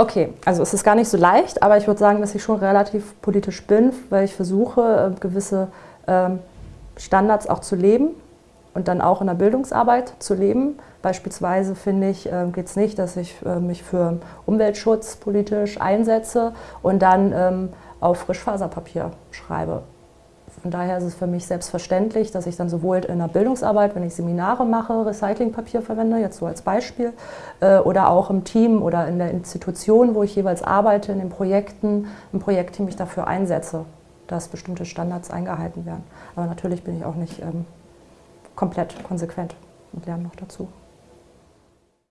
Okay, also es ist gar nicht so leicht, aber ich würde sagen, dass ich schon relativ politisch bin, weil ich versuche, äh, gewisse ähm, Standards auch zu leben und dann auch in der Bildungsarbeit zu leben. Beispielsweise finde ich, äh, geht es nicht, dass ich äh, mich für Umweltschutz politisch einsetze und dann ähm, auf Frischfaserpapier schreibe. Von daher ist es für mich selbstverständlich, dass ich dann sowohl in der Bildungsarbeit, wenn ich Seminare mache, Recyclingpapier verwende, jetzt so als Beispiel, äh, oder auch im Team oder in der Institution, wo ich jeweils arbeite, in den Projekten, im Projektteam mich dafür einsetze, dass bestimmte Standards eingehalten werden. Aber natürlich bin ich auch nicht ähm, komplett konsequent und lerne noch dazu.